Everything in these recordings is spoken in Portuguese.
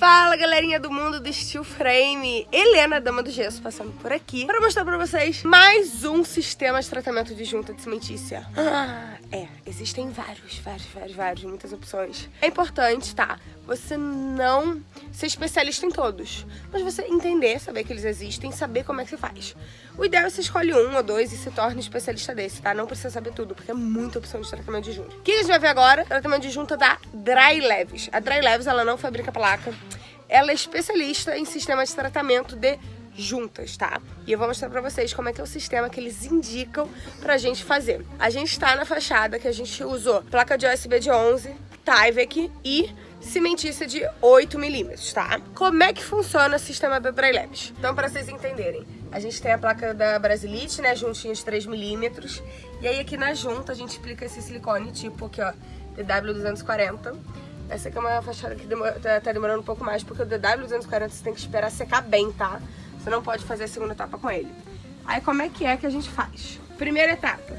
Fala galerinha do mundo do Steel Frame, Helena, dama do gesso, passando por aqui para mostrar para vocês mais um sistema de tratamento de junta de cimentícia. Ah, é, existem vários, vários, vários, vários, muitas opções. É importante, tá? Você não ser especialista em todos, mas você entender, saber que eles existem, saber como é que se faz. O ideal é você escolhe um ou dois e se torne especialista desse, tá? Não precisa saber tudo, porque é muita opção de tratamento de junta. O que a gente vai ver agora? Tratamento de junta da Dry Leves. A Dry Leves, ela não fabrica placa, ela é especialista em sistema de tratamento de juntas, tá? E eu vou mostrar pra vocês como é que é o sistema que eles indicam pra gente fazer. A gente tá na fachada que a gente usou placa de USB de 11, Tyvek e cimentícia de 8 milímetros, tá? Como é que funciona o sistema da Dry Labs? Então, pra vocês entenderem, a gente tem a placa da Brasilite, né, juntinha de 3 milímetros, e aí aqui na junta a gente aplica esse silicone tipo aqui, ó, DW240, essa aqui é uma fachada que demora, tá, tá, demorando um pouco mais, porque o DW240 você tem que esperar secar bem, tá? Você não pode fazer a segunda etapa com ele. Aí como é que é que a gente faz? Primeira etapa,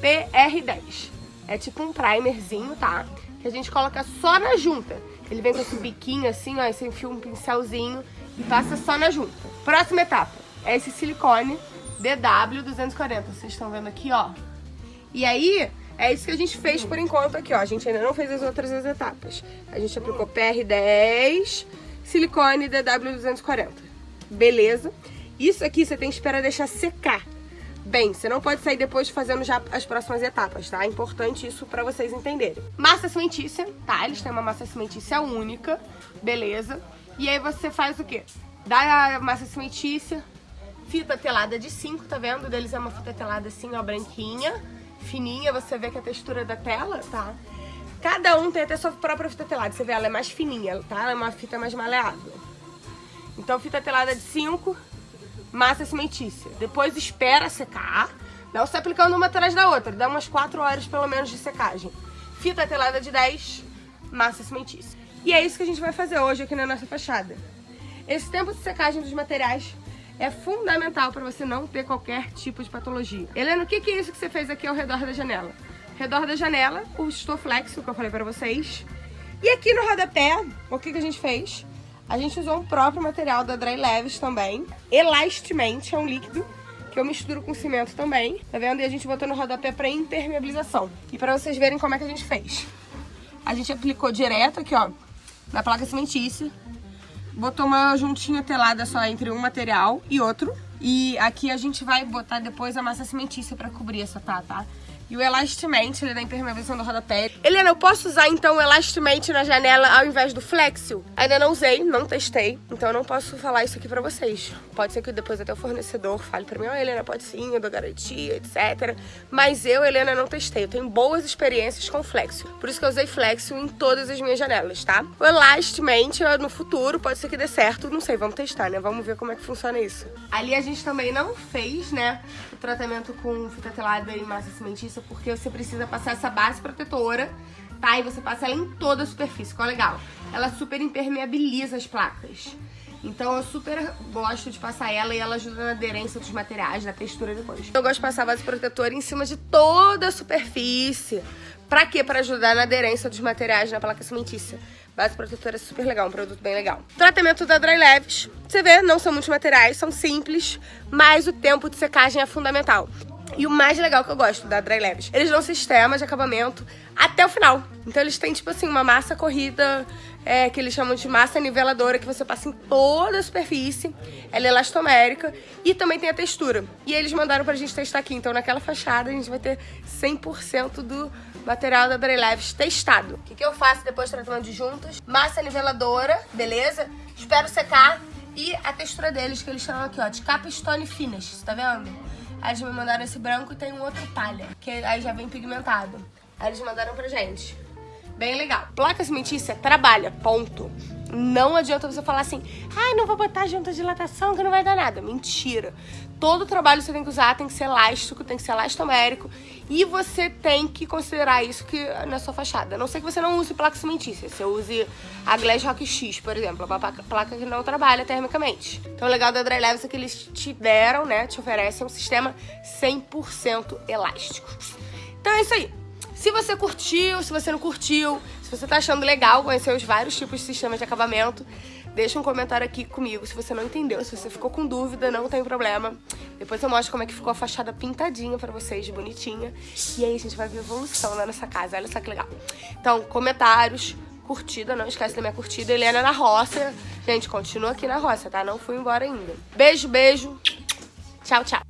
PR10. É tipo um primerzinho, tá? Que a gente coloca só na junta. Ele vem com esse biquinho assim, ó, e você enfia um pincelzinho e passa só na junta. Próxima etapa, é esse silicone DW240. Vocês estão vendo aqui, ó. E aí, é isso que a gente fez por enquanto aqui, ó. A gente ainda não fez as outras etapas. A gente aplicou PR10, silicone DW240. Beleza? Isso aqui você tem que esperar deixar secar. Bem, você não pode sair depois fazendo já as próximas etapas, tá? É importante isso pra vocês entenderem. Massa cimentícia, tá? Eles têm uma massa cimentícia única, beleza? E aí você faz o quê? Dá a massa cimentícia, fita telada de 5, tá vendo? Deles é uma fita telada assim, ó, branquinha fininha, você vê que a textura da tela, tá? Cada um tem até sua própria fita telada. Você vê, ela é mais fininha, tá? Ela é uma fita mais maleável. Então, fita telada de 5, massa cimentícia. Depois espera secar. Não se aplicando uma atrás da outra. Dá umas 4 horas, pelo menos, de secagem. Fita telada de 10, massa cimentícia. E é isso que a gente vai fazer hoje aqui na nossa fachada. Esse tempo de secagem dos materiais é fundamental para você não ter qualquer tipo de patologia. Helena, o que, é isso que você fez aqui ao redor da janela? Redor da janela, o Stoflex, que eu falei para vocês. E aqui no rodapé, o que a gente fez? A gente usou o próprio material da Dry Leves também. Elastamente, é um líquido que eu misturo com cimento também. Tá vendo? E a gente botou no rodapé para impermeabilização. E para vocês verem como é que a gente fez. A gente aplicou direto aqui, ó, na placa cimentícia botou uma juntinha telada só entre um material e outro. E aqui a gente vai botar depois a massa cimentícia pra cobrir essa tá, tá? E o Elastimate, ele é da impermeabilização do rodapé. Helena, eu posso usar então o Elastimate na janela ao invés do Flexio? Ainda não usei, não testei, então eu não posso falar isso aqui pra vocês. Pode ser que depois até o fornecedor fale pra mim, ó, oh, Helena, pode sim, eu dou garantia, etc. Mas eu, Helena, não testei. Eu tenho boas experiências com Flexio. Por isso que eu usei Flexio em todas as minhas janelas, tá? O Elastimate, no futuro, pode ser que dê certo, não sei, vamos testar, né? Vamos ver como é que funciona isso. Ali a gente também não fez, né, o tratamento com fita telada e massa cimentícia porque você precisa passar essa base protetora, tá? E você passa ela em toda a superfície, qual é legal? Ela super impermeabiliza as placas. Então eu super gosto de passar ela e ela ajuda na aderência dos materiais, na textura depois. Eu gosto de passar a base protetora em cima de toda a superfície. Pra quê? Pra ajudar na aderência dos materiais na placa cimentícia. Base protetora é super legal, um produto bem legal. Tratamento da Dry Leves. Você vê, não são muitos materiais, são simples, mas o tempo de secagem é fundamental. E o mais legal que eu gosto da Dry Leves, eles dão sistema de acabamento até o final. Então eles têm, tipo assim, uma massa corrida, é, que eles chamam de massa niveladora, que você passa em toda a superfície. Ela é elastomérica e também tem a textura. E eles mandaram pra gente testar aqui. Então naquela fachada a gente vai ter 100% do material da Dry Leves testado. O que, que eu faço depois do tratamento de juntas? Massa niveladora, beleza? Espero secar. E a textura deles, que eles chamam aqui, ó, de Capstone Finish, tá vendo? Aí eles me mandaram esse branco e tem um outro palha, que aí já vem pigmentado. Aí eles mandaram pra gente. Bem legal. Placa cimentícia trabalha, ponto. Não adianta você falar assim, ai, ah, não vou botar junta de dilatação que não vai dar nada. Mentira. Todo trabalho você tem que usar tem que ser elástico, tem que ser elastomérico. E você tem que considerar isso que na sua fachada. A não sei que você não use placa cimentícia. Você use a Glass Rock X, por exemplo. Uma placa que não trabalha termicamente. Então o legal da Dry Leves é que eles te deram, né, te oferecem um sistema 100% elástico. Então é isso aí. Se você curtiu, se você não curtiu, se você tá achando legal conhecer os vários tipos de sistemas de acabamento, Deixa um comentário aqui comigo se você não entendeu, se você ficou com dúvida, não tem problema. Depois eu mostro como é que ficou a fachada pintadinha pra vocês, bonitinha. E aí a gente vai ver evolução lá nessa casa, olha só que legal. Então, comentários, curtida, não esquece da minha curtida. Helena na roça. Gente, continua aqui na roça, tá? Não fui embora ainda. Beijo, beijo. Tchau, tchau.